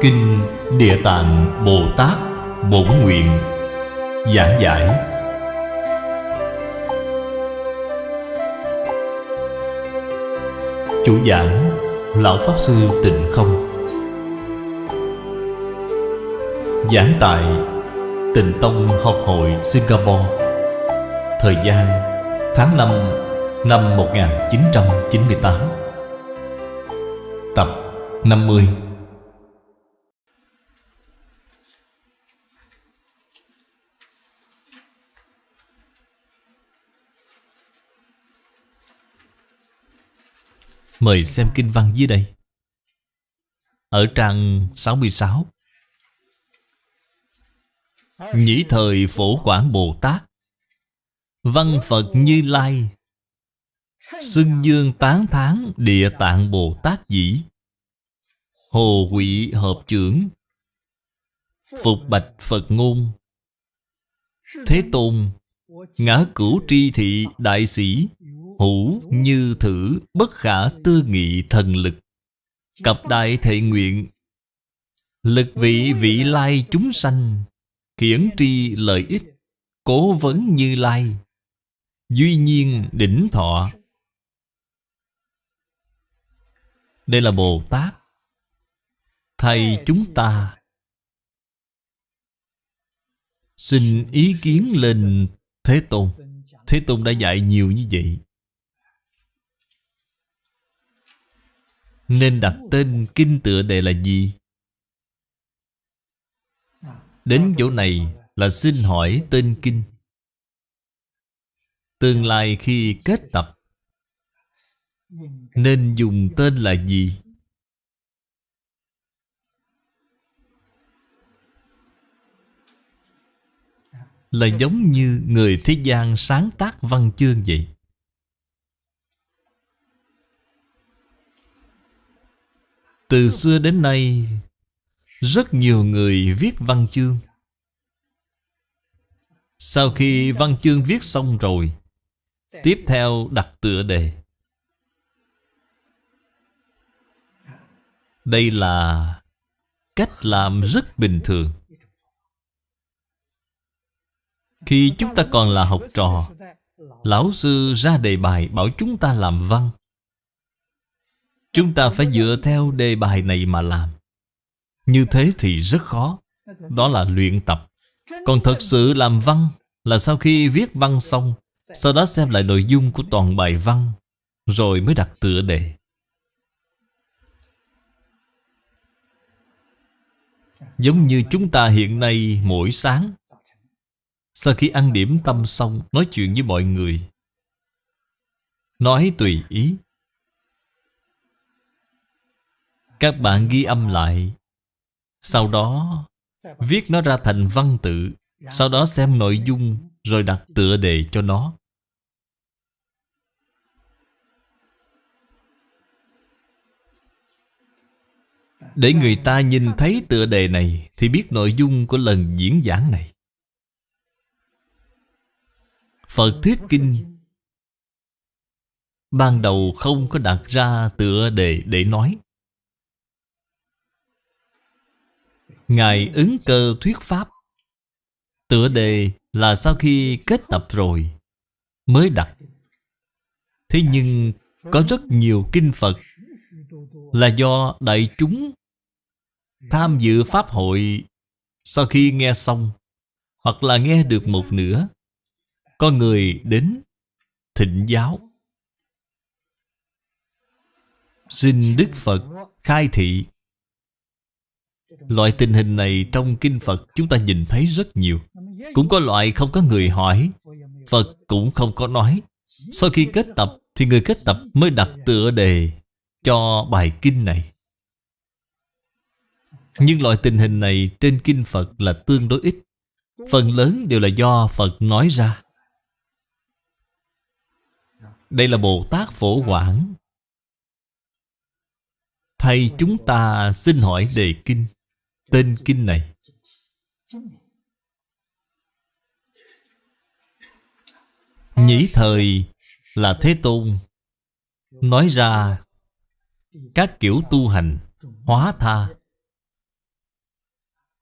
Kinh Địa Tạng Bồ Tát Bổn Nguyện Giảng giải. Chủ giảng, Lão Pháp Sư Tịnh Không. Giảng tại Tịnh Tông Học hội Singapore. Thời gian, tháng 5 năm 1998 Tập 50 Mời xem kinh văn dưới đây. Ở trang 66 Nhĩ thời phổ quảng Bồ Tát. Văn Phật Như Lai. Xưng dương tán thán địa tạng Bồ Tát dĩ. Hồ quỷ hợp trưởng. Phục bạch Phật ngôn. Thế Tôn. Ngã cửu tri thị đại sĩ. Hữu như thử bất khả tư nghị thần lực. Cặp đại thệ nguyện, Lực vị vị lai chúng sanh, Khiển tri lợi ích, Cố vấn như lai, Duy nhiên đỉnh thọ. Đây là Bồ Tát, Thầy chúng ta. Xin ý kiến lên Thế Tôn. Thế Tôn đã dạy nhiều như vậy. Nên đặt tên kinh tựa đề là gì? Đến chỗ này là xin hỏi tên kinh Tương lai khi kết tập, Nên dùng tên là gì? Là giống như người thế gian sáng tác văn chương vậy Từ xưa đến nay, Rất nhiều người viết văn chương. Sau khi văn chương viết xong rồi, Tiếp theo đặt tựa đề. Đây là cách làm rất bình thường. Khi chúng ta còn là học trò, Lão sư ra đề bài bảo chúng ta làm văn. Chúng ta phải dựa theo đề bài này mà làm. Như thế thì rất khó. Đó là luyện tập. Còn thật sự làm văn Là sau khi viết văn xong, Sau đó xem lại nội dung của toàn bài văn, Rồi mới đặt tựa đề. Giống như chúng ta hiện nay mỗi sáng, Sau khi ăn điểm tâm xong, Nói chuyện với mọi người, Nói tùy ý. Các bạn ghi âm lại. Sau đó, Viết nó ra thành văn tự, Sau đó xem nội dung, Rồi đặt tựa đề cho nó. Để người ta nhìn thấy tựa đề này Thì biết nội dung của lần diễn giảng này. Phật Thuyết Kinh. Ban đầu không có đặt ra tựa đề để nói. Ngài ứng cơ thuyết pháp. Tựa đề là sau khi kết tập rồi, Mới đặt. Thế nhưng có rất nhiều kinh Phật Là do đại chúng Tham dự Pháp hội Sau khi nghe xong, Hoặc là nghe được một nửa, Có người đến thịnh giáo. Xin Đức Phật khai thị. Loại tình hình này trong Kinh Phật chúng ta nhìn thấy rất nhiều. Cũng có loại không có người hỏi. Phật cũng không có nói. Sau khi kết tập, thì người kết tập mới đặt tựa đề cho bài kinh này. Nhưng loại tình hình này trên Kinh Phật là tương đối ít. Phần lớn đều là do Phật nói ra. Đây là Bồ Tát Phổ Quảng. Thầy chúng ta xin hỏi đề kinh. Tên kinh này. Nhĩ thời là Thế Tôn. Nói ra, Các kiểu tu hành, Hóa tha.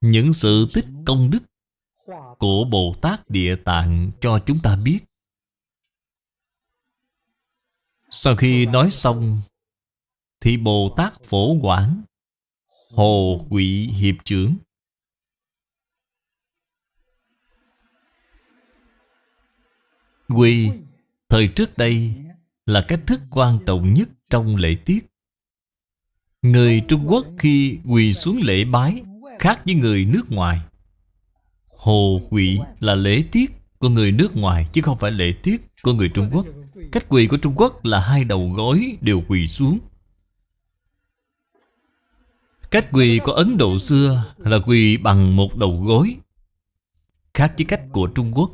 Những sự tích công đức Của Bồ Tát Địa Tạng cho chúng ta biết. Sau khi nói xong, Thì Bồ Tát Phổ Quảng Hồ Quỷ Hiệp trưởng Quy Thời trước đây Là cách thức quan trọng nhất trong lễ tiết. Người Trung Quốc khi quỳ xuống lễ bái Khác với người nước ngoài. Hồ quỳ là lễ tiết của người nước ngoài Chứ không phải lễ tiết của người Trung Quốc. Cách quỳ của Trung Quốc là hai đầu gối đều quỳ xuống. Cách quỳ của Ấn Độ xưa là quỳ bằng một đầu gối, Khác với cách của Trung Quốc.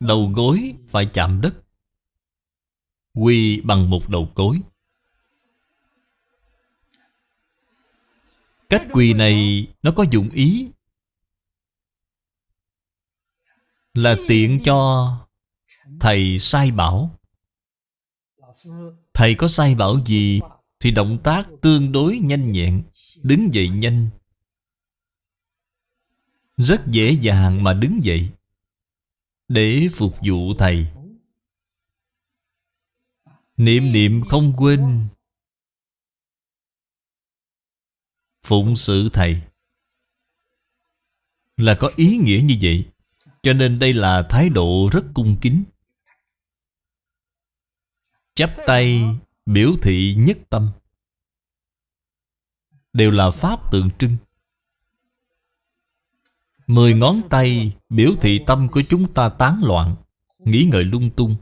Đầu gối phải chạm đất, Quỳ bằng một đầu gối Cách quỳ này nó có dụng ý Là tiện cho thầy sai bảo. Thầy có sai bảo gì Thì động tác tương đối nhanh nhẹn, Đứng dậy nhanh. Rất dễ dàng mà đứng dậy. Để phục vụ thầy. Niệm niệm không quên. Phụng sự thầy. Là có ý nghĩa như vậy, Cho nên đây là thái độ rất cung kính. Chắp tay biểu thị nhất tâm. Đều là pháp tượng trưng. Mười ngón tay biểu thị tâm của chúng ta tán loạn, Nghĩ ngợi lung tung.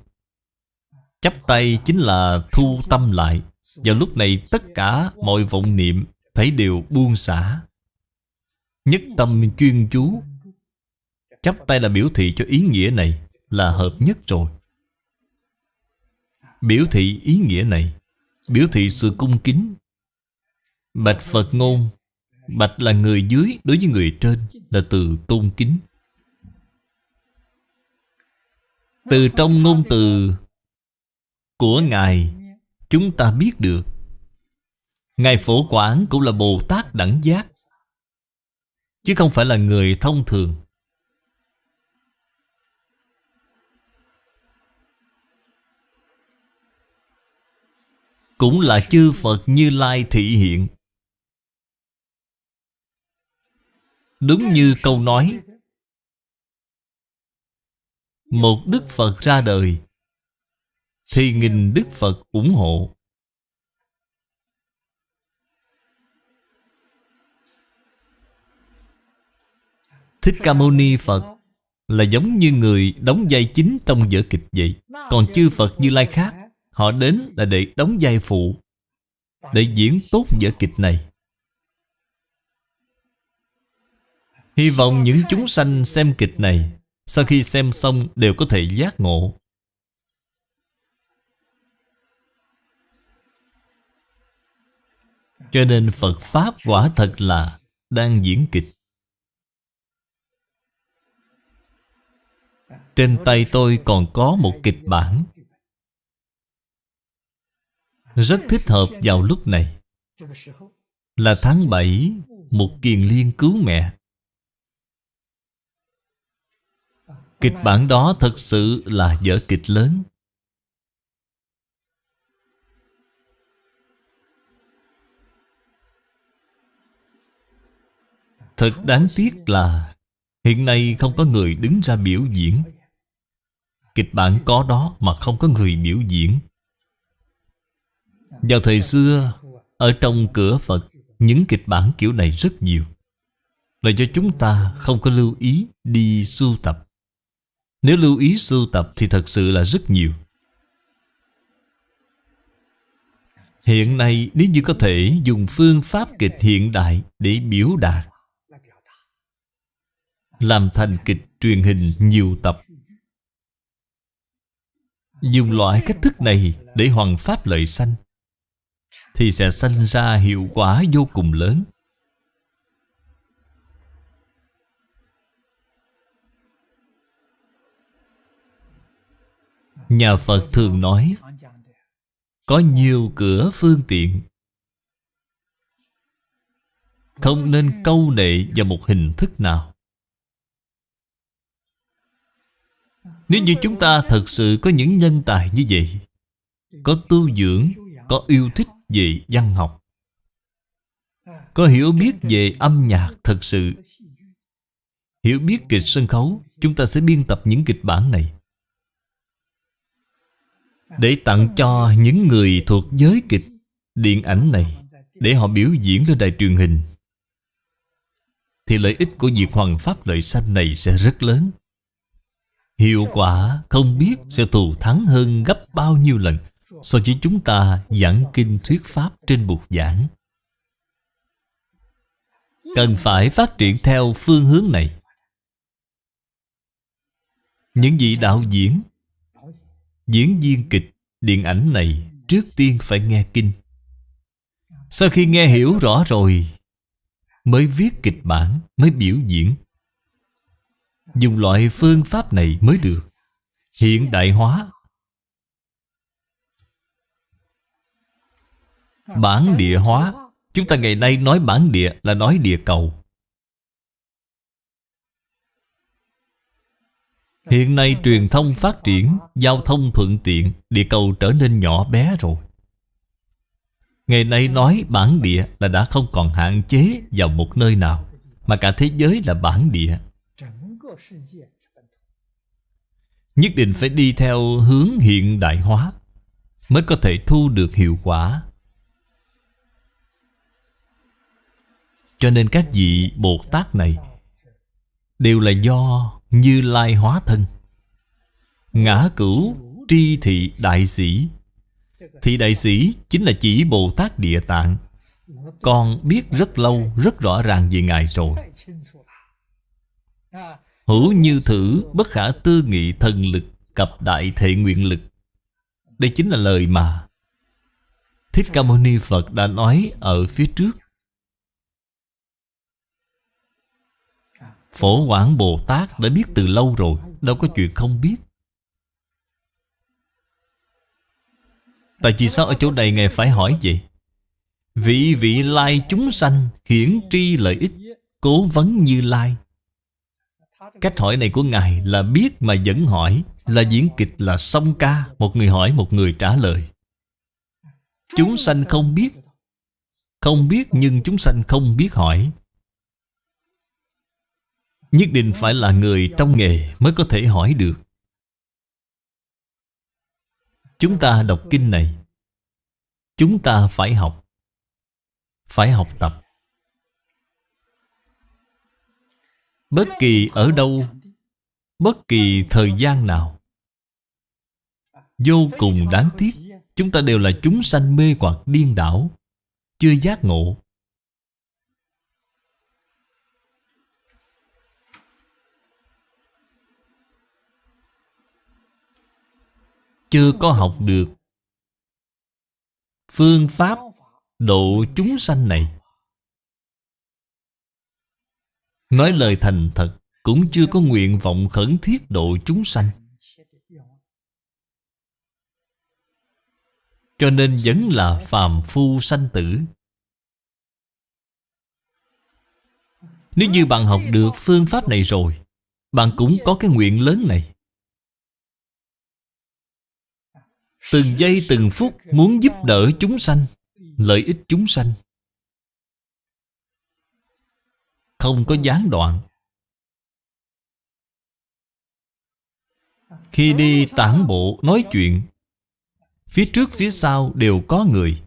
Chắp tay chính là thu tâm lại. Vào lúc này tất cả mọi vọng niệm Thấy đều buông xả. Nhất tâm chuyên chú. Chắp tay là biểu thị cho ý nghĩa này Là hợp nhất rồi. Biểu thị ý nghĩa này. Biểu thị sự cung kính. Bạch Phật ngôn, Bạch là người dưới đối với người trên, Là từ tôn kính. Từ trong ngôn từ Của Ngài, Chúng ta biết được. Ngài Phổ quản cũng là Bồ Tát đẳng giác, Chứ không phải là người thông thường. Cũng là chư Phật Như Lai thị hiện. Đúng như câu nói, Một Đức Phật ra đời, Thì nghìn Đức Phật ủng hộ. Thích Ca Mâu Ni Phật Là giống như người đóng vai chính trong vở kịch vậy. Còn chư Phật Như Lai khác Họ đến là để đóng vai phụ, Để diễn tốt vở kịch này. Hy vọng những chúng sanh xem kịch này, Sau khi xem xong đều có thể giác ngộ. Cho nên Phật Pháp quả thật là đang diễn kịch. Trên tay tôi còn có một kịch bản. Rất thích hợp vào lúc này. Là tháng 7 Một kiền liên cứu mẹ. Kịch bản đó thật sự là vở kịch lớn. Thật đáng tiếc là Hiện nay không có người đứng ra biểu diễn. Kịch bản có đó mà không có người biểu diễn. Vào thời xưa, Ở trong cửa Phật, Những kịch bản kiểu này rất nhiều. Là cho chúng ta không có lưu ý đi sưu tập. Nếu lưu ý sưu tập thì thật sự là rất nhiều. Hiện nay, nếu như có thể dùng phương pháp kịch hiện đại để biểu đạt, Làm thành kịch truyền hình nhiều tập, Dùng loại cách thức này để hoàn pháp lợi sanh thì sẽ sanh ra hiệu quả vô cùng lớn. Nhà Phật thường nói, Có nhiều cửa phương tiện. Không nên câu nệ vào một hình thức nào. Nếu như chúng ta thật sự có những nhân tài như vậy, Có tu dưỡng, Có yêu thích về văn học. Có hiểu biết về âm nhạc thật sự? Hiểu biết kịch sân khấu, Chúng ta sẽ biên tập những kịch bản này. Để tặng cho những người thuộc giới kịch Điện ảnh này, Để họ biểu diễn lên đài truyền hình, Thì lợi ích của việc hoàn pháp lợi sanh này sẽ rất lớn. Hiệu quả không biết sẽ thù thắng hơn gấp bao nhiêu lần. So với chúng ta giảng kinh thuyết pháp trên bục giảng? Cần phải phát triển theo phương hướng này. Những vị đạo diễn Diễn viên kịch, điện ảnh này Trước tiên phải nghe kinh. Sau khi nghe hiểu rõ rồi Mới viết kịch bản Mới biểu diễn. Dùng loại phương pháp này mới được. Hiện đại hóa Bản địa hóa. Chúng ta ngày nay nói bản địa là nói địa cầu. Hiện nay truyền thông phát triển, Giao thông thuận tiện, Địa cầu trở nên nhỏ bé rồi. Ngày nay nói bản địa là đã không còn hạn chế vào một nơi nào, Mà cả thế giới là bản địa. Nhất định phải đi theo hướng hiện đại hóa Mới có thể thu được hiệu quả. Cho nên các vị Bồ Tát này Đều là do Như Lai hóa thân. Ngã cửu tri thị đại sĩ. Thị đại sĩ chính là chỉ Bồ Tát Địa Tạng. Con biết rất lâu, rất rõ ràng về Ngài rồi. Hữu như thử bất khả tư nghị thần lực Cập đại thệ nguyện lực. Đây chính là lời mà Thích Ca Mâu Ni Phật đã nói ở phía trước. Phổ Quảng Bồ Tát đã biết từ lâu rồi, Đâu có chuyện không biết. Tại vì sao ở chỗ này Ngài phải hỏi vậy? Vị vị lai chúng sanh Khiển tri lợi ích, Cố vấn như lai. Cách hỏi này của Ngài là biết mà vẫn hỏi, Là diễn kịch là song ca, Một người hỏi, một người trả lời. Chúng sanh không biết. Không biết nhưng chúng sanh không biết hỏi. Nhất định phải là người trong nghề mới có thể hỏi được. Chúng ta đọc kinh này. Chúng ta phải học. Phải học tập. Bất kỳ ở đâu, Bất kỳ thời gian nào, Vô cùng đáng tiếc, Chúng ta đều là chúng sanh mê hoặc điên đảo, Chưa giác ngộ. Chưa có học được Phương pháp độ chúng sanh này. Nói lời thành thật, Cũng chưa có nguyện vọng khẩn thiết độ chúng sanh. Cho nên vẫn là phàm phu sanh tử. Nếu như bạn học được phương pháp này rồi, Bạn cũng có cái nguyện lớn này. Từng giây từng phút muốn giúp đỡ chúng sanh, Lợi ích chúng sanh. Không có gián đoạn. Khi đi tản bộ nói chuyện, Phía trước phía sau đều có người.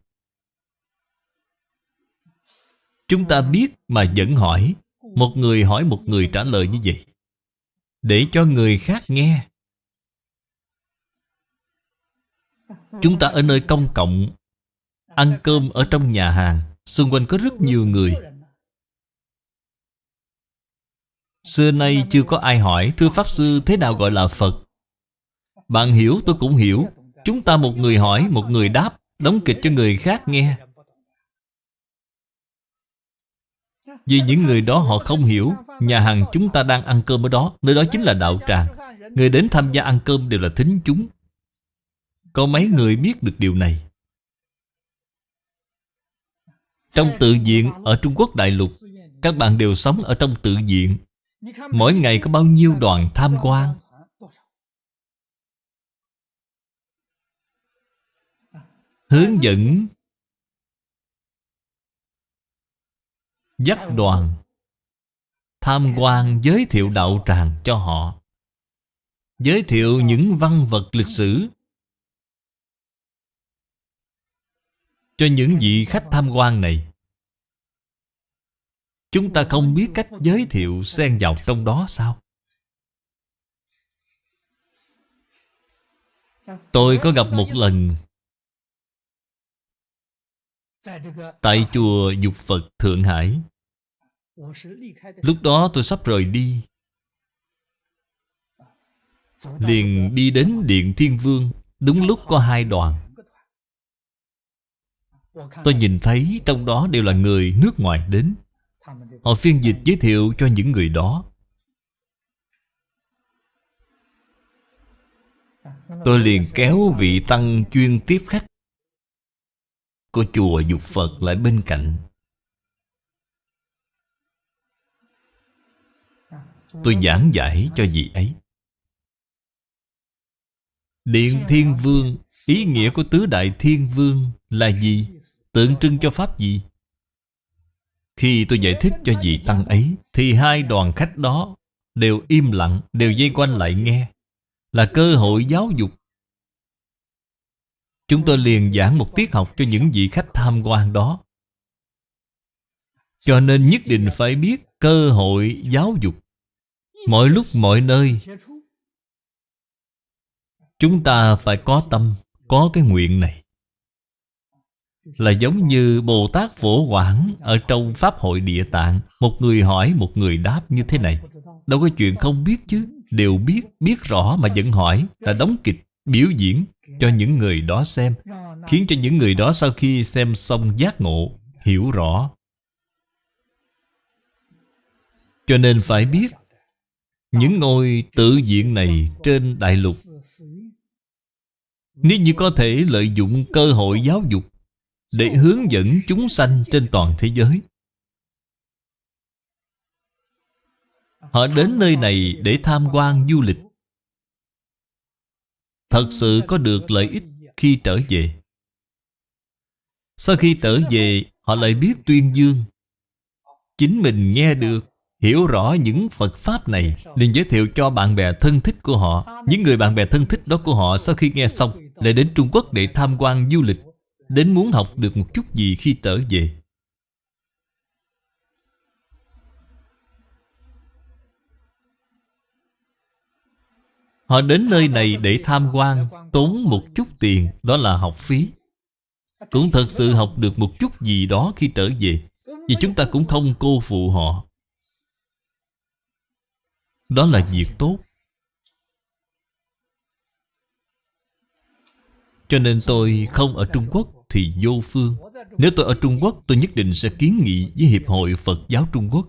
Chúng ta biết mà vẫn hỏi, Một người hỏi một người trả lời như vậy, Để cho người khác nghe. Chúng ta ở nơi công cộng, Ăn cơm ở trong nhà hàng. Xung quanh có rất nhiều người. Xưa nay chưa có ai hỏi Thưa Pháp Sư thế nào gọi là Phật. Bạn hiểu, tôi cũng hiểu. Chúng ta một người hỏi, Một người đáp, Đóng kịch cho người khác nghe. Vì những người đó họ không hiểu, Nhà hàng chúng ta đang ăn cơm ở đó. Nơi đó chính là đạo tràng. Người đến tham gia ăn cơm đều là thính chúng. Có mấy người biết được điều này? Trong tự viện ở Trung Quốc Đại Lục, Các bạn đều sống ở trong tự viện. Mỗi ngày có bao nhiêu đoàn tham quan? Hướng dẫn. Dắt đoàn. Tham quan giới thiệu đạo tràng cho họ. Giới thiệu những văn vật lịch sử. Cho những vị khách tham quan này. Chúng ta không biết cách giới thiệu xen vào trong đó sao? Tôi có gặp một lần Tại chùa Dục Phật Thượng Hải. Lúc đó tôi sắp rời đi. Liền đi đến Điện Thiên Vương, Đúng lúc có hai đoàn. Tôi nhìn thấy trong đó đều là người nước ngoài đến. Họ phiên dịch giới thiệu cho những người đó. Tôi liền kéo vị tăng chuyên tiếp khách Của chùa Dục Phật lại bên cạnh. Tôi giảng giải cho vị ấy. Điện Thiên Vương, Ý nghĩa của tứ đại Thiên Vương là gì? Tượng trưng cho Pháp gì? Khi tôi giải thích cho vị Tăng ấy Thì hai đoàn khách đó Đều im lặng, đều dây quanh lại nghe Là cơ hội giáo dục. Chúng tôi liền giảng một tiết học cho những vị khách tham quan đó. Cho nên nhất định phải biết cơ hội giáo dục. Mọi lúc mọi nơi Chúng ta phải có tâm Có cái nguyện này. Là giống như Bồ Tát Phổ Quảng Ở trong Pháp hội Địa Tạng. Một người hỏi một người đáp như thế này. Đâu có chuyện không biết chứ? Đều biết, biết rõ mà vẫn hỏi Là đóng kịch, biểu diễn Cho những người đó xem Khiến cho những người đó sau khi xem xong giác ngộ Hiểu rõ. Cho nên phải biết những ngôi tự viện này trên đại lục Nếu như có thể lợi dụng cơ hội giáo dục để hướng dẫn chúng sanh trên toàn thế giới. Họ đến nơi này để tham quan du lịch. Thật sự có được lợi ích khi trở về. Sau khi trở về, Họ lại biết tuyên dương. Chính mình nghe được, Hiểu rõ những Phật Pháp này, liền giới thiệu cho bạn bè thân thích của họ. Những người bạn bè thân thích đó của họ Sau khi nghe xong, Lại đến Trung Quốc để tham quan du lịch. Đến muốn học được một chút gì khi trở về. Họ đến nơi này để tham quan, Tốn một chút tiền, Đó là học phí. Cũng thật sự học được một chút gì đó khi trở về, Vì chúng ta cũng không cô phụ họ. Đó là việc tốt. Cho nên tôi không ở Trung Quốc thì vô phương. Nếu tôi ở Trung Quốc tôi nhất định sẽ kiến nghị với Hiệp hội Phật giáo Trung Quốc.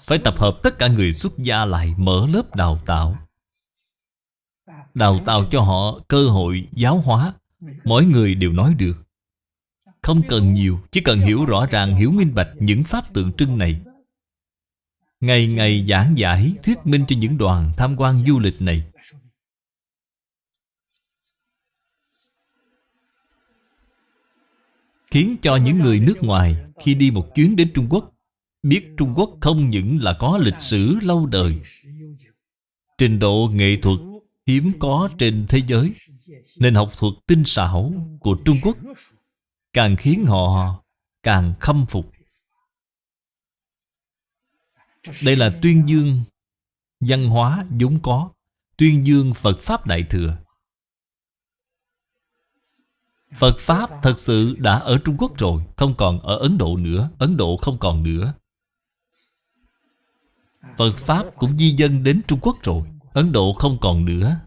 Phải tập hợp tất cả người xuất gia lại mở lớp đào tạo. Đào tạo cho họ cơ hội giáo hóa. Mỗi người đều nói được. Không cần nhiều Chỉ cần hiểu rõ ràng, hiểu minh bạch những pháp tượng trưng này. Ngày ngày giảng giải thuyết minh cho những đoàn tham quan du lịch này. Khiến cho những người nước ngoài khi đi một chuyến đến Trung Quốc Biết Trung Quốc không những là có lịch sử lâu đời, Trình độ nghệ thuật hiếm có trên thế giới Nên học thuật tinh xảo của Trung Quốc Càng khiến họ càng khâm phục. Đây là tuyên dương Văn hóa vốn có, Tuyên dương Phật Pháp Đại Thừa. Phật Pháp thật sự đã ở Trung Quốc rồi, Không còn ở Ấn Độ nữa, Ấn Độ không còn nữa. Phật Pháp cũng di dân đến Trung Quốc rồi, Ấn Độ không còn nữa.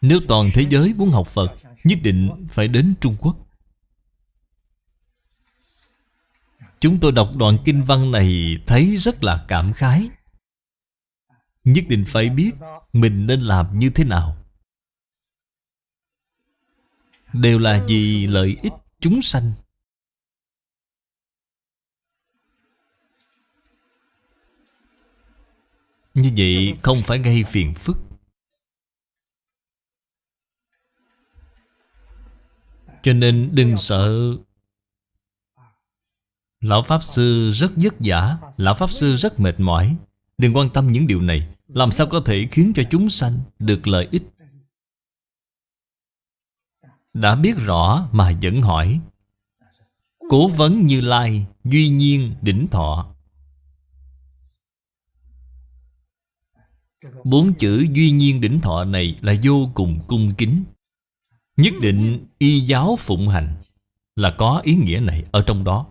Nếu toàn thế giới muốn học Phật, Nhất định phải đến Trung Quốc. Chúng tôi đọc đoạn kinh văn này thấy rất là cảm khái. Nhất định phải biết mình nên làm như thế nào đều là vì lợi ích chúng sanh. Như vậy không phải gây phiền phức. Cho nên đừng sợ. Lão Pháp Sư rất vất vả, Lão Pháp Sư rất mệt mỏi. Đừng quan tâm những điều này. Làm sao có thể khiến cho chúng sanh được lợi ích? Đã biết rõ mà vẫn hỏi. Cố vấn như lai, Duy nhiên, đỉnh thọ. Bốn chữ duy nhiên, đỉnh thọ này là vô cùng cung kính. Nhất định y giáo phụng hành Là có ý nghĩa này ở trong đó.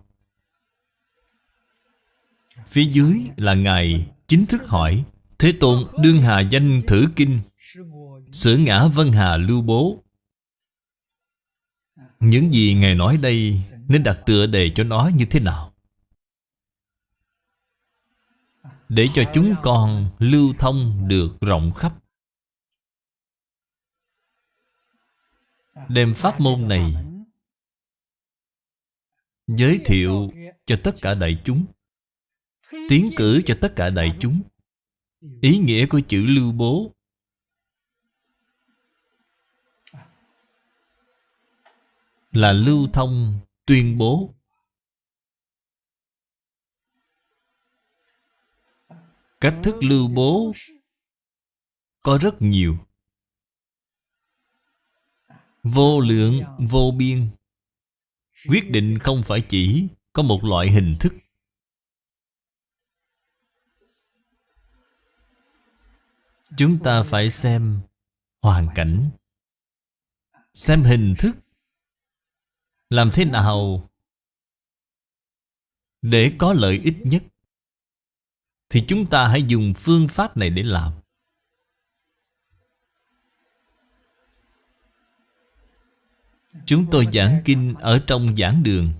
Phía dưới là Ngài chính thức hỏi, Thế Tôn, đương hà danh thử kinh Sử ngã Vân Hà lưu bố những gì Ngài nói đây Nên đặt tựa đề cho nó như thế nào? Để cho chúng con lưu thông được rộng khắp. Đem pháp môn này Giới thiệu cho tất cả đại chúng, Tiến cử cho tất cả đại chúng. Ý nghĩa của chữ lưu bố Là lưu thông tuyên bố. Cách thức lưu bố Có rất nhiều. Vô lượng, vô biên. Quyết định không phải chỉ Có một loại hình thức. Chúng ta phải xem hoàn cảnh Xem hình thức. Làm thế nào? Để có lợi ích nhất, Thì chúng ta hãy dùng phương pháp này để làm. Chúng tôi giảng kinh ở trong giảng đường.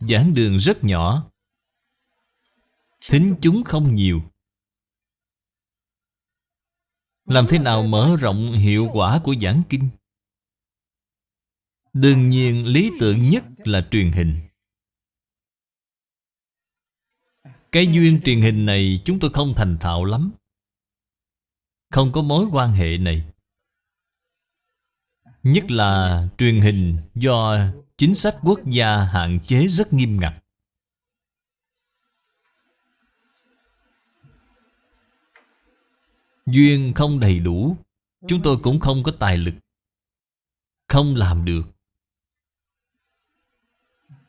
Giảng đường rất nhỏ. Thính chúng không nhiều. Làm thế nào mở rộng hiệu quả của giảng kinh? Đương nhiên lý tưởng nhất là truyền hình. Cái duyên truyền hình này chúng tôi không thành thạo lắm. Không có mối quan hệ này. Nhất là truyền hình do chính sách quốc gia hạn chế rất nghiêm ngặt. Duyên không đầy đủ, Chúng tôi cũng không có tài lực. Không làm được.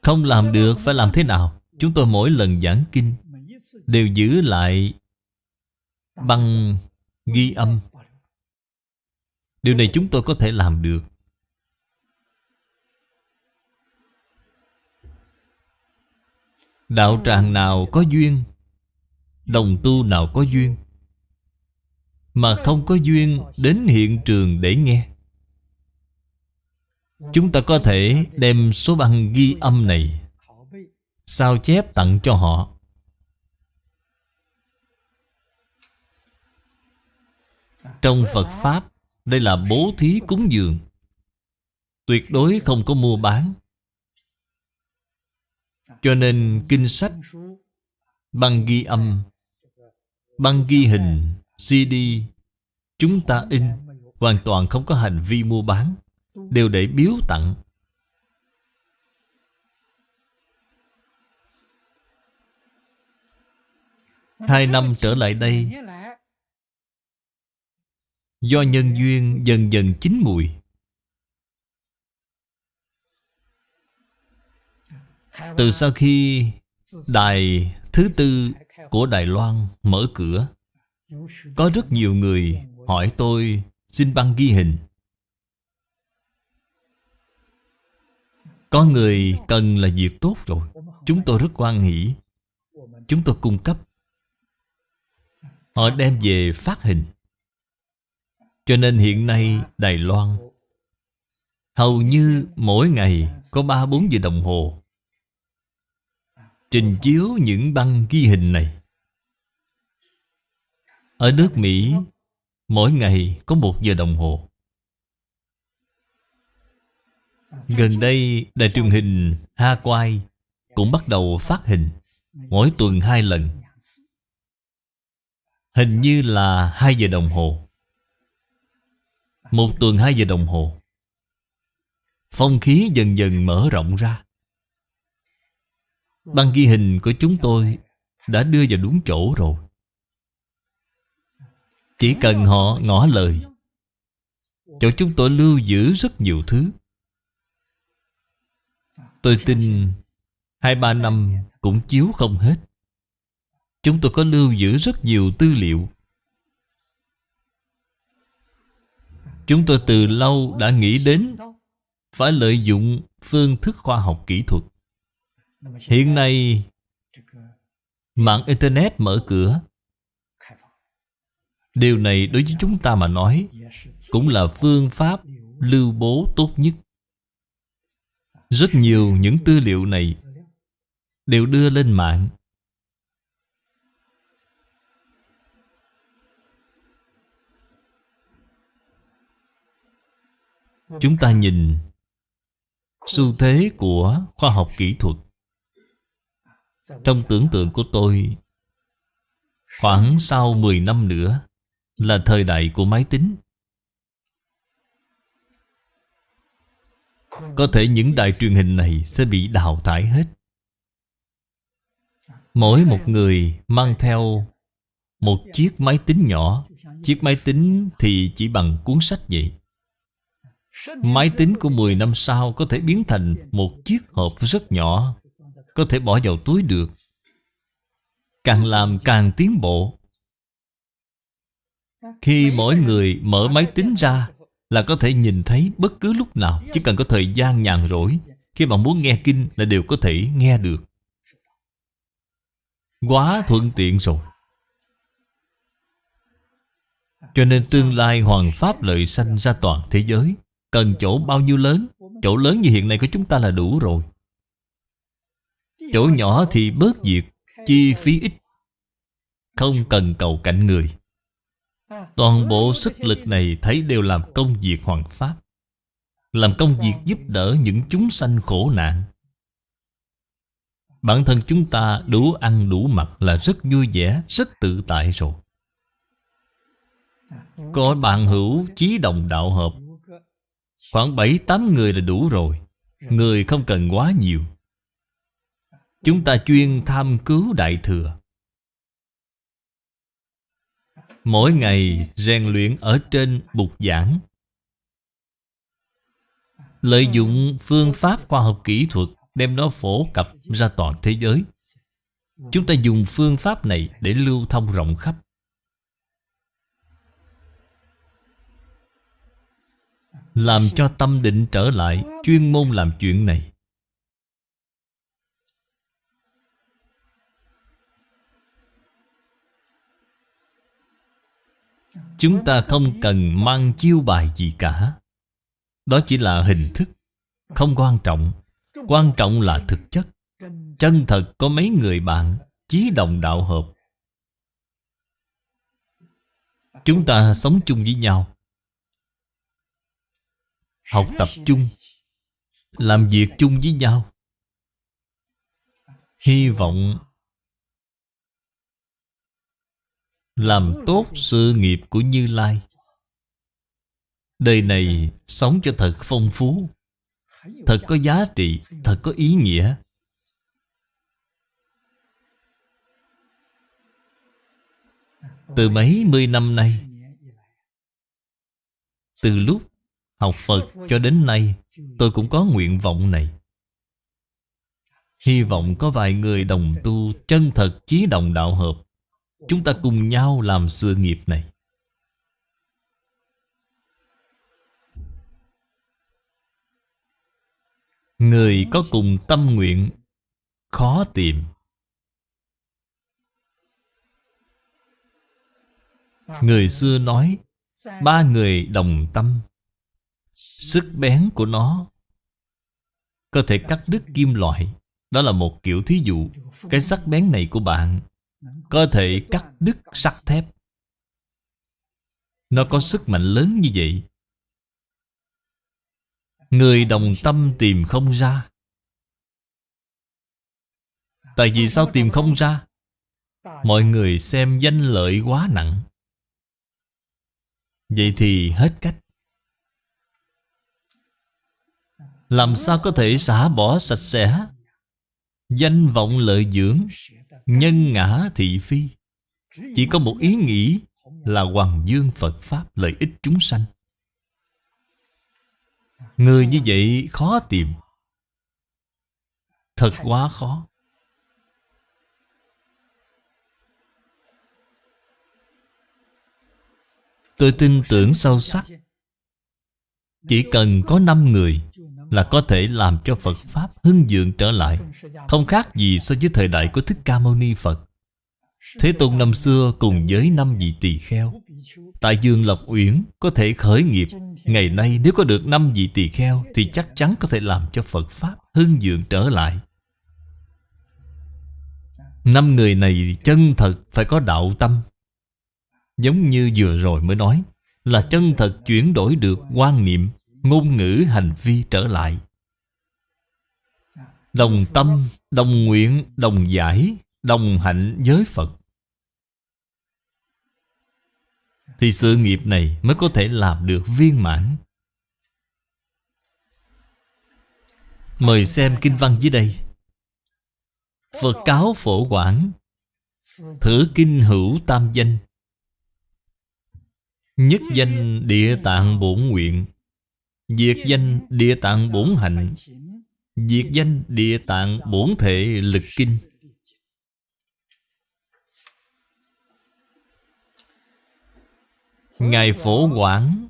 Không làm được phải làm thế nào? Chúng tôi mỗi lần giảng kinh Đều giữ lại Băng ghi âm. Điều này chúng tôi có thể làm được. Đạo tràng nào có duyên, Đồng tu nào có duyên, mà không có duyên đến hiện trường để nghe. Chúng ta có thể đem số băng ghi âm này Sao chép tặng cho họ. Trong Phật Pháp, Đây là bố thí cúng dường. Tuyệt đối không có mua bán. Cho nên kinh sách, Băng ghi âm, Băng ghi hình CD Chúng ta in, Hoàn toàn không có hành vi mua bán. Đều để biếu tặng. Hai năm trở lại đây, Do nhân duyên dần dần chín mùi. Từ sau khi Đài thứ tư của Đài Loan mở cửa, có rất nhiều người hỏi tôi, xin băng ghi hình. Có người cần là việc tốt rồi. Chúng tôi rất quan hỷ. Chúng tôi cung cấp. Họ đem về phát hình. Cho nên hiện nay Đài Loan, Hầu như mỗi ngày có 3-4 giờ đồng hồ Trình chiếu những băng ghi hình này. Ở nước Mỹ, Mỗi ngày có một giờ đồng hồ. Gần đây, đài truyền hình Ha Quai Cũng bắt đầu phát hình Mỗi tuần hai lần. Hình như là 2 giờ đồng hồ. Một tuần 2 giờ đồng hồ. Phong khí dần dần mở rộng ra. Băng ghi hình của chúng tôi Đã đưa vào đúng chỗ rồi. Chỉ cần họ ngỏ lời, Chỗ chúng tôi lưu giữ rất nhiều thứ. Tôi tin Hai ba năm cũng chiếu không hết. Chúng tôi có lưu giữ rất nhiều tư liệu. Chúng tôi từ lâu đã nghĩ đến Phải lợi dụng phương thức khoa học kỹ thuật. Hiện nay, Mạng Internet mở cửa. Điều này đối với chúng ta mà nói Cũng là phương pháp lưu bố tốt nhất. Rất nhiều những tư liệu này Đều đưa lên mạng. Chúng ta nhìn Xu thế của khoa học kỹ thuật. Trong tưởng tượng của tôi, Khoảng sau 10 năm nữa Là thời đại của máy tính. Có thể những đài truyền hình này sẽ bị đào thải hết. Mỗi một người mang theo một chiếc máy tính nhỏ. Chiếc máy tính thì chỉ bằng cuốn sách vậy. Máy tính của 10 năm sau có thể biến thành một chiếc hộp rất nhỏ, Có thể bỏ vào túi được. Càng làm càng tiến bộ. Khi mỗi người mở máy tính ra là có thể nhìn thấy bất cứ lúc nào, Chỉ cần có thời gian nhàn rỗi. Khi bạn muốn nghe kinh là đều có thể nghe được. Quá thuận tiện rồi. Cho nên tương lai hoàng pháp lợi sanh ra toàn thế giới, Cần chỗ bao nhiêu lớn? Chỗ lớn như hiện nay của chúng ta là đủ rồi. Chỗ nhỏ thì bớt việc, Chi phí ít. Không cần cầu cạnh người. Toàn bộ sức lực này thấy đều làm công việc hoàng pháp Làm công việc giúp đỡ những chúng sanh khổ nạn. Bản thân chúng ta đủ ăn đủ mặc là rất vui vẻ, rất tự tại rồi. Có bạn hữu chí đồng đạo hợp Khoảng 7-8 người là đủ rồi Người không cần quá nhiều. Chúng ta chuyên tham cứu Đại Thừa. Mỗi ngày rèn luyện ở trên bục giảng. Lợi dụng phương pháp khoa học kỹ thuật Đem nó phổ cập ra toàn thế giới. Chúng ta dùng phương pháp này để lưu thông rộng khắp. Làm cho tâm định trở lại Chuyên môn làm chuyện này. Chúng ta không cần mang chiêu bài gì cả. Đó chỉ là hình thức, Không quan trọng. Quan trọng là thực chất. Chân thật có mấy người bạn Chí đồng đạo hợp. Chúng ta sống chung với nhau. Học tập chung. Làm việc chung với nhau. Hy vọng Làm tốt sự nghiệp của Như Lai. Đời này sống cho thật phong phú Thật có giá trị Thật có ý nghĩa. Từ mấy mươi năm nay Từ lúc học Phật cho đến nay Tôi cũng có nguyện vọng này. Hy vọng có vài người đồng tu Chân thật chí đồng đạo hợp Chúng ta cùng nhau làm sự nghiệp này. Người có cùng tâm nguyện, Khó tìm. Người xưa nói, Ba người đồng tâm. Sức bén của nó Có thể cắt đứt kim loại. Đó là một kiểu thí dụ. Cái sắc bén này của bạn có thể cắt đứt sắt thép. Nó có sức mạnh lớn như vậy. Người đồng tâm tìm không ra. Tại vì sao tìm không ra? Mọi người xem danh lợi quá nặng. Vậy thì hết cách. Làm sao có thể xả bỏ sạch sẽ? Danh vọng lợi dưỡng. Nhân ngã thị phi. Chỉ có một ý nghĩ Là hoàng dương Phật Pháp lợi ích chúng sanh. Người như vậy khó tìm. Thật quá khó. Tôi tin tưởng sâu sắc. Chỉ cần có 5 người là có thể làm cho Phật Pháp hưng dượng trở lại. Không khác gì so với thời đại của Thích Ca Mâu Ni Phật. Thế Tôn năm xưa cùng với năm vị tỳ kheo, Tại Dương Lộc Uyển có thể khởi nghiệp. Ngày nay nếu có được năm vị tỳ kheo Thì chắc chắn có thể làm cho Phật Pháp hưng dượng trở lại. Năm người này chân thật phải có đạo tâm. Giống như vừa rồi mới nói Là chân thật chuyển đổi được quan niệm. Ngôn ngữ hành vi trở lại. Đồng tâm, đồng nguyện, đồng giải Đồng hạnh với Phật. Thì sự nghiệp này mới có thể làm được viên mãn. Mời xem kinh văn dưới đây. Phật cáo phổ quảng Thử kinh hữu tam danh. Nhất danh địa tạng bổn nguyện Diệt danh địa tạng bổn hạnh Diệt danh địa tạng bổn thể lực kinh. Ngài Phổ Quảng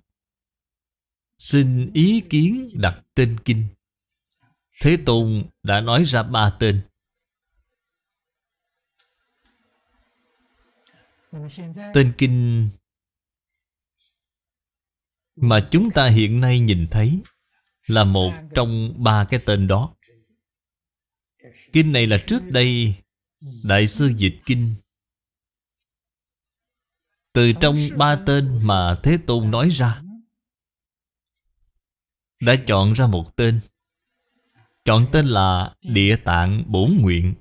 Xin ý kiến đặt tên kinh. Thế Tôn đã nói ra ba tên. Tên kinh mà chúng ta hiện nay nhìn thấy là một trong ba cái tên đó. Kinh này là trước đây Đại sư dịch kinh. Từ trong ba tên mà Thế Tôn nói ra, Đã chọn ra một tên. Chọn tên là Địa Tạng Bổn Nguyện.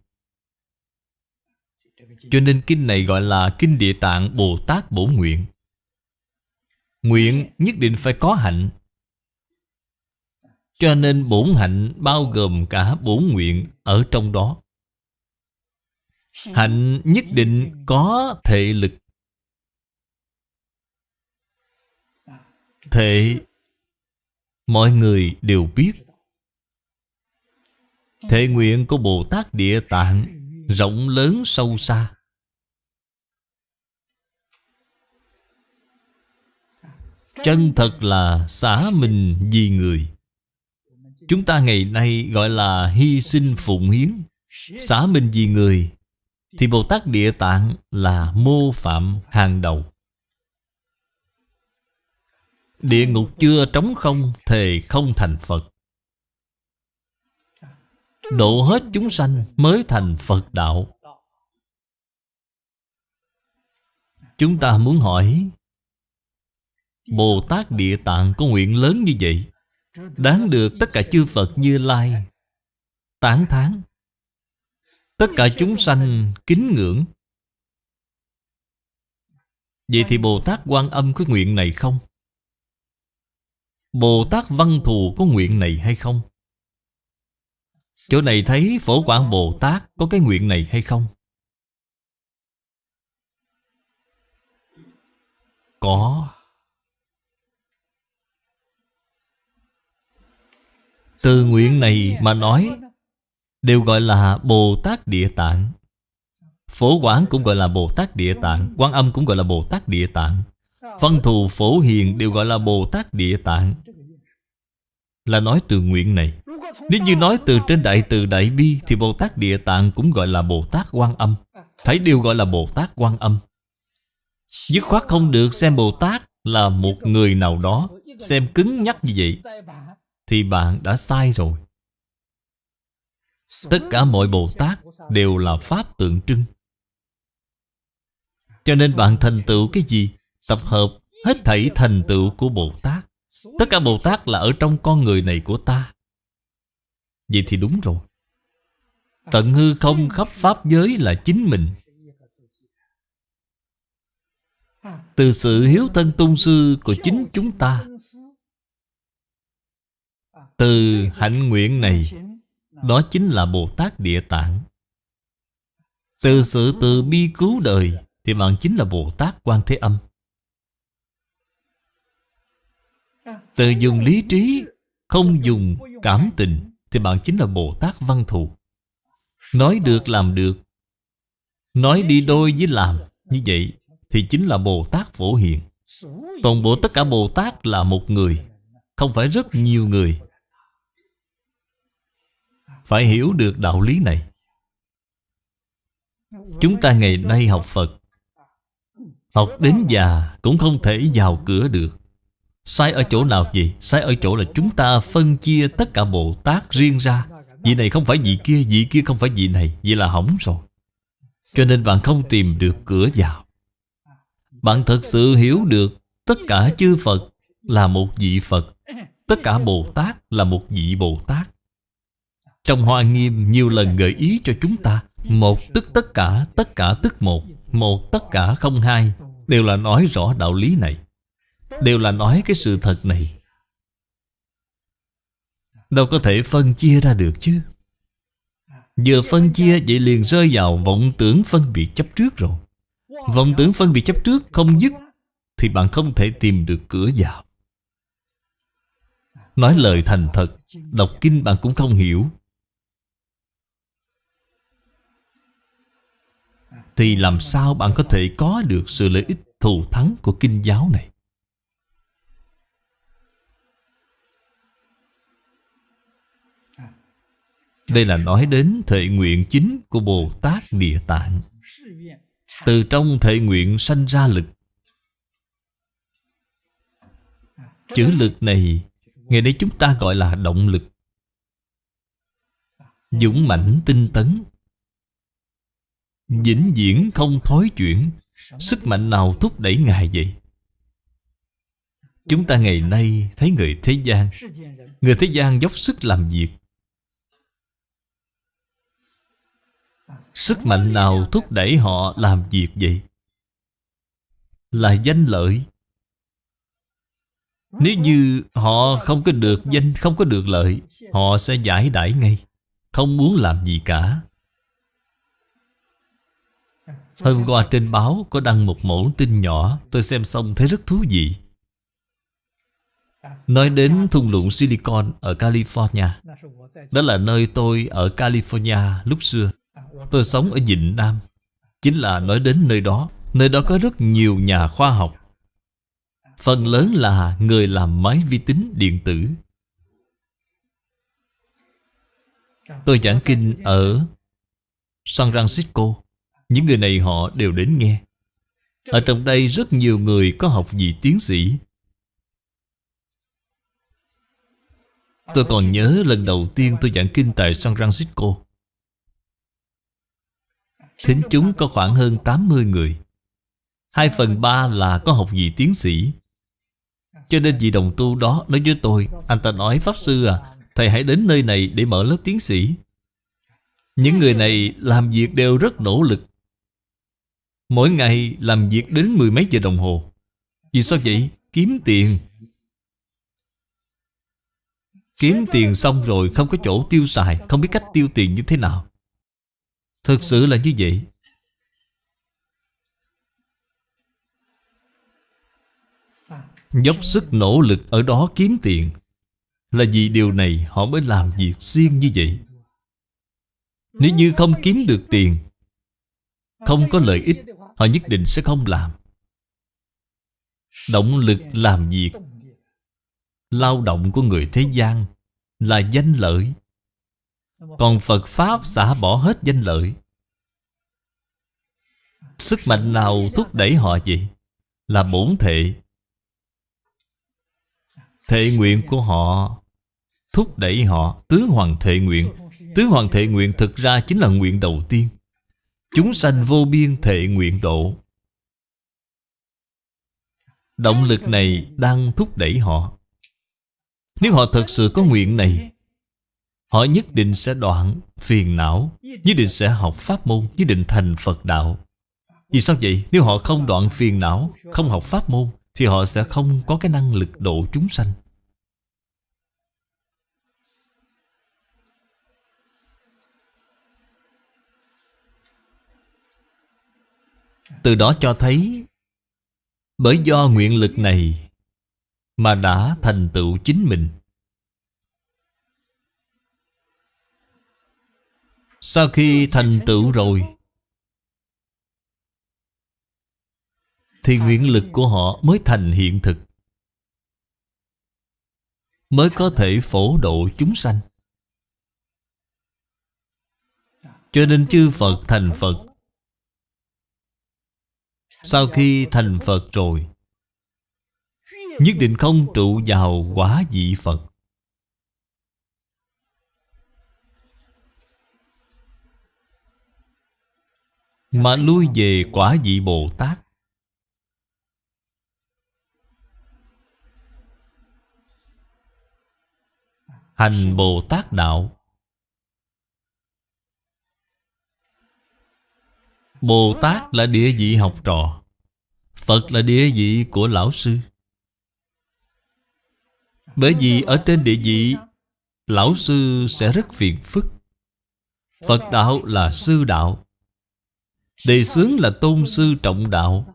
Cho nên kinh này gọi là Kinh Địa Tạng Bồ Tát Bổn Nguyện. Nguyện nhất định phải có hạnh. Cho nên bổn hạnh bao gồm cả bổn nguyện ở trong đó. Hạnh nhất định có thể lực. Thể Mọi người đều biết. Thể nguyện của Bồ Tát Địa Tạng Rộng lớn sâu xa. Chân thật là xả mình vì người. Chúng ta ngày nay gọi là hy sinh phụng hiến. Xả mình vì người, Thì Bồ Tát Địa Tạng là mô phạm hàng đầu. Địa ngục chưa trống không, Thề không thành Phật. Độ hết chúng sanh mới thành Phật đạo. Chúng ta muốn hỏi Bồ Tát Địa Tạng có nguyện lớn như vậy, Đáng được tất cả chư Phật như Lai Tán thán Tất cả chúng sanh kính ngưỡng Vậy thì Bồ Tát Quan Âm có nguyện này không? Bồ Tát Văn Thù có nguyện này hay không? Chỗ này thấy Phổ Quảng Bồ Tát có cái nguyện này hay không? Có Từ nguyện này mà nói, Đều gọi là Bồ Tát Địa Tạng. Phổ Quán cũng gọi là Bồ Tát Địa Tạng Quan Âm cũng gọi là Bồ Tát Địa Tạng. Văn thù Phổ Hiền đều gọi là Bồ Tát Địa Tạng. Là nói từ nguyện này. Nếu như nói từ trên Đại Từ Đại Bi Thì Bồ Tát Địa Tạng cũng gọi là Bồ Tát Quan Âm. Thấy đều gọi là Bồ Tát Quan Âm. Dứt khoát không được xem Bồ Tát là một người nào đó, Xem cứng nhắc như vậy thì bạn đã sai rồi. Tất cả mọi Bồ Tát đều là Pháp tượng trưng. Cho nên bạn thành tựu cái gì? Tập hợp hết thảy thành tựu của Bồ Tát. Tất cả Bồ Tát là ở trong con người này của ta. Vậy thì đúng rồi. Tận hư không khắp Pháp giới là chính mình. Từ sự hiếu thân tôn sư của chính chúng ta từ hạnh nguyện này, Đó chính là Bồ Tát Địa Tạng. Từ sự từ bi cứu đời Thì bạn chính là Bồ Tát Quan Thế Âm. Từ dùng lý trí, Không dùng cảm tình Thì bạn chính là Bồ Tát Văn Thù. Nói được làm được, Nói đi đôi với làm Như vậy thì chính là Bồ Tát Phổ Hiền. Toàn bộ tất cả Bồ Tát là một người, Không phải rất nhiều người. Phải hiểu được đạo lý này. Chúng ta ngày nay học Phật. Học đến già cũng không thể vào cửa được. Sai ở chỗ nào vậy? Sai ở chỗ là chúng ta phân chia tất cả Bồ Tát riêng ra. Vị này không phải vị kia, vị kia không phải vị này. Vậy là hỏng rồi. Cho nên bạn không tìm được cửa vào. Bạn thật sự hiểu được Tất cả chư Phật là một vị Phật. Tất cả Bồ Tát là một vị Bồ Tát. Trong Hoa Nghiêm nhiều lần gợi ý cho chúng ta Một tức tất cả, tất cả tức một Một tất cả không hai Đều là nói rõ đạo lý này Đều là nói cái sự thật này. Đâu có thể phân chia ra được chứ. Vừa phân chia vậy liền rơi vào vọng tưởng phân biệt chấp trước rồi. Vọng tưởng phân biệt chấp trước không dứt Thì bạn không thể tìm được cửa vào. Nói lời thành thật Đọc kinh bạn cũng không hiểu. Thì làm sao bạn có thể có được sự lợi ích thù thắng của kinh giáo này? Đây là nói đến thệ nguyện chính của Bồ Tát Địa Tạng. Từ trong thệ nguyện sanh ra lực. Chữ lực này, Ngày nay chúng ta gọi là động lực. Dũng mãnh tinh tấn. Vĩnh viễn không thối chuyển. Sức mạnh nào thúc đẩy Ngài vậy? Chúng ta ngày nay thấy người thế gian. Người thế gian dốc sức làm việc. Sức mạnh nào thúc đẩy họ làm việc vậy? Là danh lợi. Nếu như họ không có được danh, không có được lợi Họ sẽ giải đãi ngay Không muốn làm gì cả. Hôm qua trên báo có đăng một mẫu tin nhỏ, Tôi xem xong thấy rất thú vị. Nói đến thung lũng Silicon ở California, Đó là nơi tôi ở California lúc xưa. Tôi sống ở Vịnh Nam, Chính là nói đến nơi đó. Nơi đó có rất nhiều nhà khoa học. Phần lớn là người làm máy vi tính điện tử. Tôi giảng kinh ở San Francisco. Những người này họ đều đến nghe. Ở trong đây rất nhiều người có học vị tiến sĩ. Tôi còn nhớ lần đầu tiên tôi giảng kinh tại San Francisco. Thính chúng có khoảng hơn 80 người. Hai phần ba là có học vị tiến sĩ. Cho nên vị đồng tu đó nói với tôi, Anh ta nói, Pháp Sư à Thầy hãy đến nơi này để mở lớp tiến sĩ. Những người này làm việc đều rất nỗ lực. Mỗi ngày làm việc đến mười mấy giờ đồng hồ. Vì sao vậy? Kiếm tiền. Kiếm tiền xong rồi không có chỗ tiêu xài, Không biết cách tiêu tiền như thế nào. Thực sự là như vậy. Dốc sức nỗ lực ở đó kiếm tiền. Là vì điều này họ mới làm việc riêng như vậy. Nếu như không kiếm được tiền không có lợi ích, Họ nhất định sẽ không làm. Động lực làm việc. Lao động của người thế gian Là danh lợi. Còn Phật Pháp xả bỏ hết danh lợi. Sức mạnh nào thúc đẩy họ vậy? Là bổn thể Thệ nguyện của họ Thúc đẩy họ. Tứ hoàng thệ nguyện. Tứ hoàng thệ nguyện thực ra chính là nguyện đầu tiên. Chúng sanh vô biên thệ nguyện độ. Động lực này đang thúc đẩy họ. Nếu họ thật sự có nguyện này, Họ nhất định sẽ đoạn phiền não, Nhất định sẽ học pháp môn, Nhất định thành Phật đạo. Vì sao vậy? Nếu họ không đoạn phiền não, Không học pháp môn, Thì họ sẽ không có cái năng lực độ chúng sanh. Từ đó cho thấy, Bởi do nguyện lực này Mà đã thành tựu chính mình. Sau khi thành tựu rồi, Thì nguyện lực của họ mới thành hiện thực, Mới có thể phổ độ chúng sanh. Cho nên chư Phật thành Phật sau khi thành Phật rồi, Nhất định không trụ vào quả vị Phật. Mà lui về quả vị Bồ Tát. Hành Bồ Tát Đạo. Bồ Tát là địa vị học trò, Phật là địa vị của Lão Sư. Bởi vì ở trên địa vị, Lão Sư sẽ rất phiền phức. Phật Đạo là Sư Đạo, Đề xướng là Tôn Sư Trọng Đạo.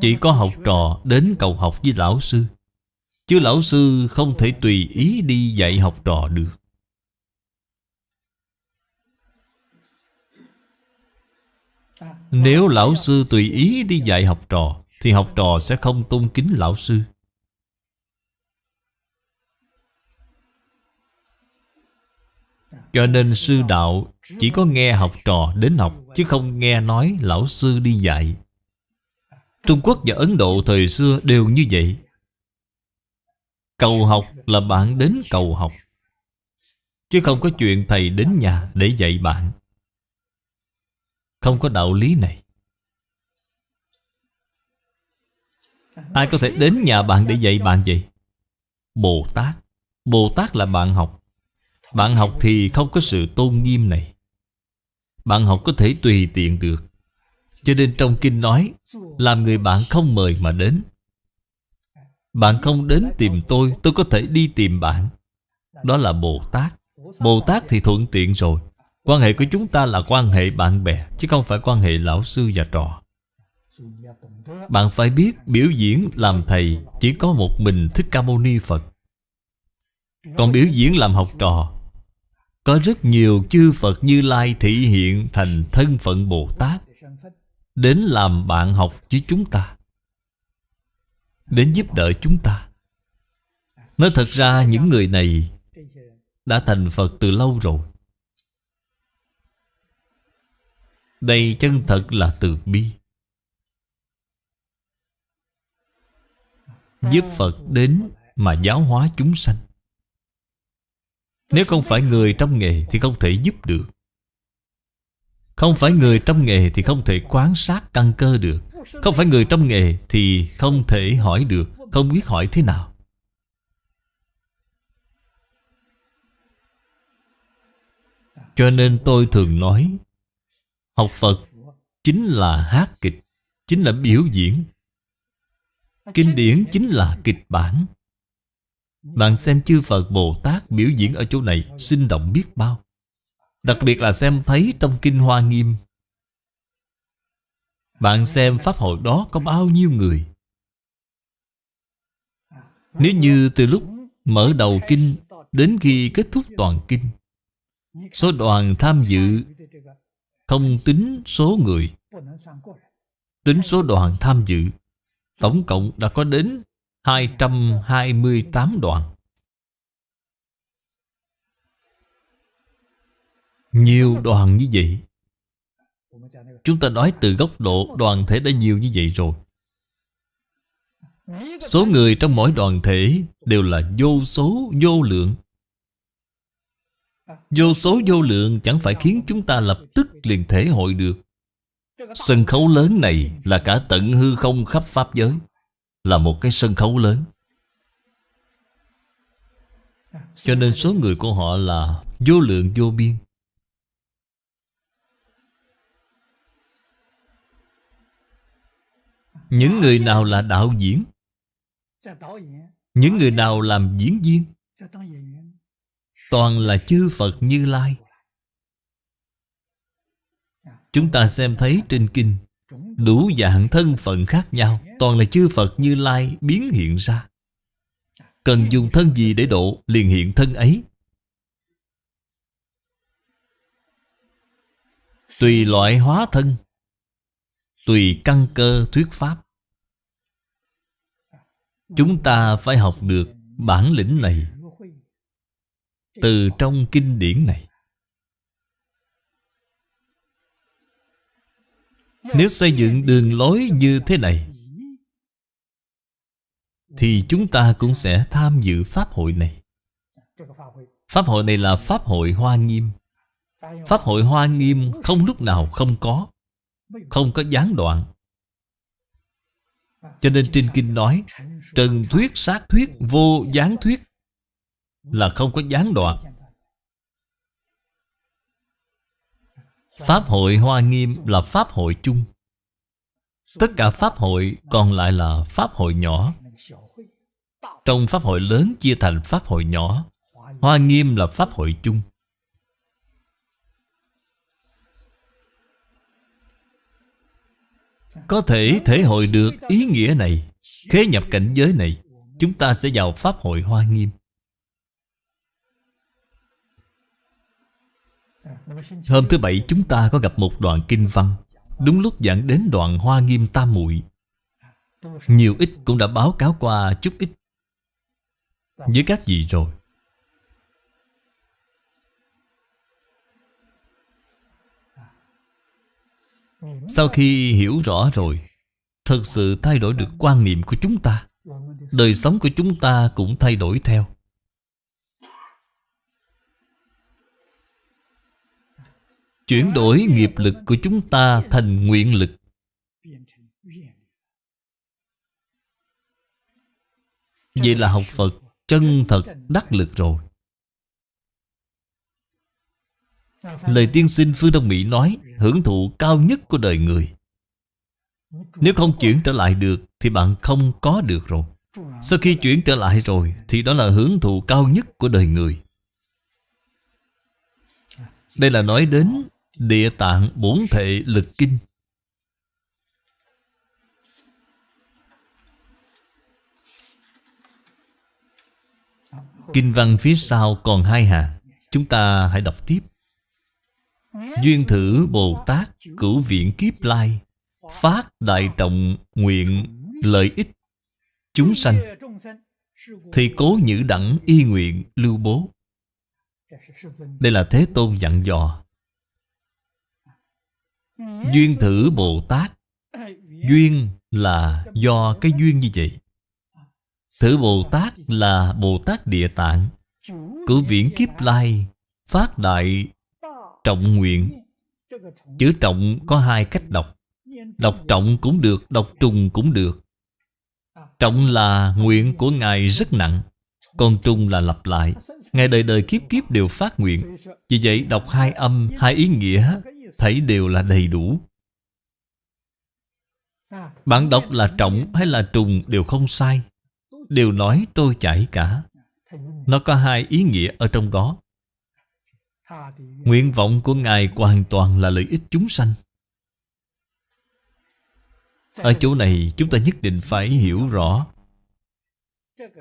Chỉ có học trò đến cầu học với lão sư. Chứ lão sư không thể tùy ý đi dạy học trò được. Nếu lão sư tùy ý đi dạy học trò, Thì học trò sẽ không tôn kính lão sư. Cho nên sư đạo chỉ có nghe học trò đến học, Chứ không nghe nói lão sư đi dạy. Trung Quốc và Ấn Độ thời xưa đều như vậy. Cầu học là bạn đến cầu học, Chứ không có chuyện thầy đến nhà để dạy bạn. Không có đạo lý này. Ai có thể đến nhà bạn để dạy bạn vậy? Bồ Tát. Bồ Tát là bạn học. Bạn học thì không có sự tôn nghiêm này. Bạn học có thể tùy tiện được. Cho nên trong kinh nói, Làm người bạn không mời mà đến. Bạn không đến tìm tôi Tôi có thể đi tìm bạn. Đó là Bồ Tát. Bồ Tát thì thuận tiện rồi. Quan hệ của chúng ta là quan hệ bạn bè, Chứ không phải quan hệ lão sư và trò. Bạn phải biết biểu diễn làm thầy Chỉ có một mình Thích Ca Mâu Ni Phật. Còn biểu diễn làm học trò, Có rất nhiều chư Phật như Lai thị hiện thành thân phận Bồ Tát, Đến làm bạn học với chúng ta. Đến giúp đỡ chúng ta. Nói thật ra, những người này Đã thành Phật từ lâu rồi. Đây chân thật là từ bi. Giúp Phật đến mà giáo hóa chúng sanh. Nếu không phải người trong nghề thì không thể giúp được. Không phải người trong nghề thì không thể quan sát căn cơ được. Không phải người trong nghề thì không thể hỏi được, Không biết hỏi thế nào. Cho nên tôi thường nói, Học Phật chính là hát kịch, Chính là biểu diễn. Kinh điển chính là kịch bản. Bạn xem chư Phật Bồ Tát biểu diễn ở chỗ này, Sinh động biết bao. Đặc biệt là xem thấy trong Kinh Hoa Nghiêm bạn xem Pháp hội đó có bao nhiêu người? Nếu như từ lúc mở đầu Kinh Đến khi kết thúc toàn Kinh, Số đoàn tham dự Không tính số người. Tính số đoàn tham dự, Tổng cộng đã có đến 228 đoàn. Nhiều đoàn như vậy Chúng ta nói từ góc độ đoàn thể đã nhiều như vậy rồi. Số người trong mỗi đoàn thể đều là vô số, vô lượng. Vô số, vô lượng chẳng phải khiến chúng ta lập tức liền thể hội được. Sân khấu lớn này là cả tận hư không khắp Pháp giới, Là một cái sân khấu lớn. Cho nên số người của họ là vô lượng vô biên. Những người nào là đạo diễn? Những người nào làm diễn viên? Toàn là chư Phật Như Lai. Chúng ta xem thấy trên kinh, Đủ dạng thân phận khác nhau. Toàn là chư Phật Như Lai biến hiện ra. Cần dùng thân gì để độ liền hiện thân ấy? Tùy loại hóa thân. Tùy căn cơ thuyết pháp. Chúng ta phải học được bản lĩnh này Từ trong kinh điển này. Nếu xây dựng đường lối như thế này, Thì chúng ta cũng sẽ tham dự Pháp hội này. Pháp hội này là Pháp hội Hoa Nghiêm. Pháp hội Hoa Nghiêm không lúc nào không có. Không có gián đoạn. Cho nên trên kinh nói, Trần thuyết, sát thuyết, vô gián thuyết Là không có gián đoạn. Pháp hội Hoa Nghiêm là Pháp hội chung. Tất cả Pháp hội còn lại là Pháp hội nhỏ. Trong Pháp hội lớn chia thành Pháp hội nhỏ, Hoa Nghiêm là Pháp hội chung. Có thể thể hội được ý nghĩa này, Khế nhập cảnh giới này, Chúng ta sẽ vào Pháp hội Hoa Nghiêm. Hôm thứ Bảy, chúng ta có gặp một đoạn kinh văn. Đúng lúc giảng đến đoạn Hoa Nghiêm Tam Muội. Nhiều ít cũng đã báo cáo qua chút ít. Với các vị rồi Sau khi hiểu rõ rồi Thật sự thay đổi được quan niệm của chúng ta, Đời sống của chúng ta cũng thay đổi theo. Chuyển đổi nghiệp lực của chúng ta thành nguyện lực. Vậy là học Phật chân thật đắc lực rồi. Lời tiên sinh Phương Đông Mỹ nói, Hưởng thụ cao nhất của đời người. Nếu không chuyển trở lại được, Thì bạn không có được rồi. Sau khi chuyển trở lại rồi, Thì đó là hưởng thụ cao nhất của đời người. Đây là nói đến Địa tạng bổn thệ lực kinh. Kinh văn phía sau còn hai hàng Chúng ta hãy đọc tiếp. Duyên thử Bồ Tát Cửu viện kiếp lai, Phát đại trọng nguyện lợi ích Chúng sanh. Thì cố nhữ đẳng y nguyện lưu bố. Đây là Thế Tôn dặn dò. Duyên thử Bồ Tát Duyên là do cái duyên như vậy. Thử Bồ Tát là Bồ Tát Địa Tạng, Cửu viễn kiếp lai, Phát đại trọng nguyện. Chữ trọng có hai cách đọc. Đọc trọng cũng được, đọc trùng cũng được. Trọng là nguyện của Ngài rất nặng Còn trùng là lặp lại. Ngài đời đời kiếp kiếp đều phát nguyện. Vì vậy đọc hai âm, hai ý nghĩa Thấy đều là đầy đủ. Bạn đọc là trọng hay là trùng đều không sai. Đều nói trôi chảy cả. Nó có hai ý nghĩa ở trong đó. Nguyện vọng của Ngài hoàn toàn là lợi ích chúng sanh. Ở chỗ này, chúng ta nhất định phải hiểu rõ.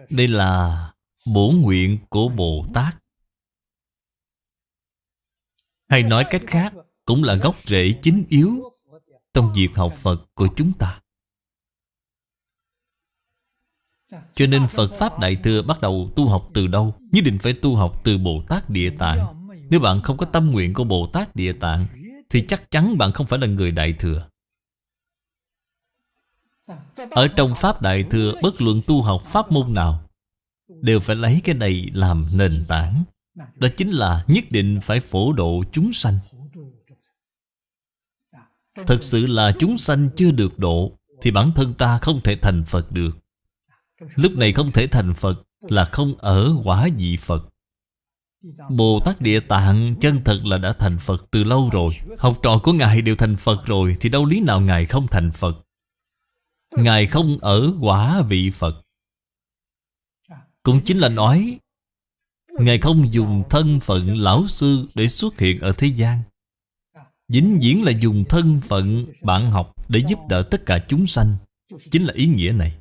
Đây là bổ nguyện của Bồ Tát. Hay nói cách khác, Cũng là gốc rễ chính yếu Trong việc học Phật của chúng ta. Cho nên Phật Pháp Đại Thừa bắt đầu tu học từ đâu? Nhất định phải tu học từ Bồ Tát Địa Tạng nếu bạn không có tâm nguyện của Bồ Tát Địa Tạng, Thì chắc chắn bạn không phải là người Đại Thừa. Ở trong Pháp Đại Thừa, Bất luận tu học Pháp môn nào, Đều phải lấy cái này làm nền tảng. Đó chính là nhất định phải phổ độ chúng sanh. Thật sự là chúng sanh chưa được độ, Thì bản thân ta không thể thành Phật được. Lúc này không thể thành Phật Là không ở quả vị Phật. Bồ Tát Địa Tạng chân thật là đã thành Phật từ lâu rồi. Học trò của Ngài đều thành Phật rồi, Thì đâu lý nào Ngài không thành Phật? Ngài không ở quả vị Phật. Cũng chính là nói, Ngài không dùng thân phận lão sư để xuất hiện ở thế gian. Dính diễn là dùng thân phận bạn học để giúp đỡ tất cả chúng sanh. Chính là ý nghĩa này.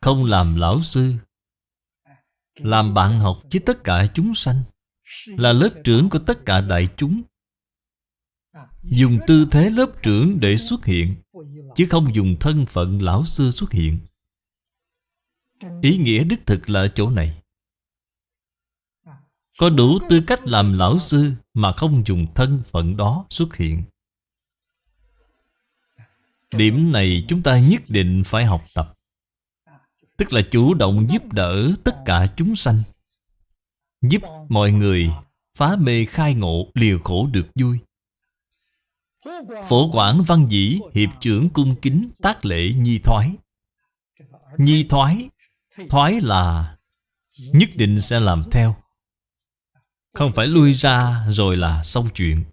Không làm lão sư làm bạn học với tất cả chúng sanh, Là lớp trưởng của tất cả đại chúng. Dùng tư thế lớp trưởng để xuất hiện, Chứ không dùng thân phận lão sư xuất hiện. Ý nghĩa đích thực là ở chỗ này. Có đủ tư cách làm lão sư Mà không dùng thân phận đó xuất hiện. Điểm này chúng ta nhất định phải học tập. Tức là chủ động giúp đỡ tất cả chúng sanh. Giúp mọi người phá mê khai ngộ liều khổ được vui. Phổ quản văn dĩ, hiệp trưởng cung kính tác lễ nhi thoái. Nhi thoái Thoái là nhất định sẽ làm theo. Không phải lui ra rồi là xong chuyện.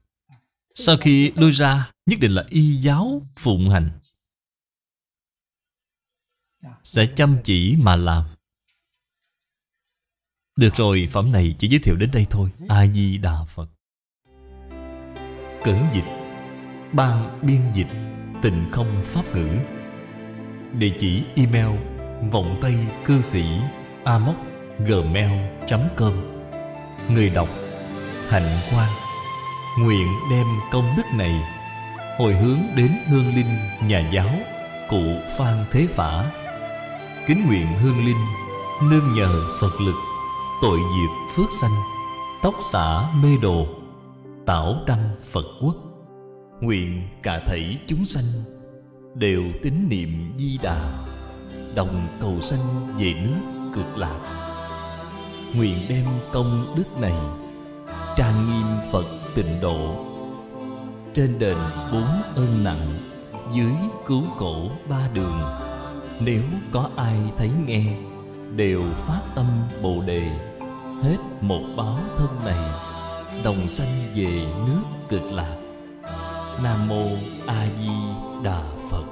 Sau khi lui ra, Nhất định là y giáo phụng hành. Sẽ chăm chỉ mà làm. Được rồi, phẩm này chỉ giới thiệu đến đây thôi. A-di-đà Phật. Cẩn dịch Ban biên dịch Tịnh không pháp ngữ. Địa chỉ email Vọng Tây cư sĩ Amoc gmail.com Người đọc Hạnh Quang. Nguyện đem công đức này Hồi hướng đến hương linh nhà giáo Cụ Phan Thế Phả. Kính nguyện hương linh, Nương nhờ Phật lực, Tội diệt phước sanh, Tóc xả mê đồ, Tảo đăng Phật quốc. Nguyện cả thảy chúng sanh Đều tín niệm di đà, Đồng cầu sanh về nước cực lạc. Nguyện đem công đức này Trang nghiêm Phật tịnh độ. Trên đền bốn ơn nặng, Dưới cứu khổ ba đường nếu có ai thấy nghe, Đều phát tâm Bồ Đề. Hết một báo thân này, Đồng sanh về nước cực lạc. Nam Mô A Di Đà Phật.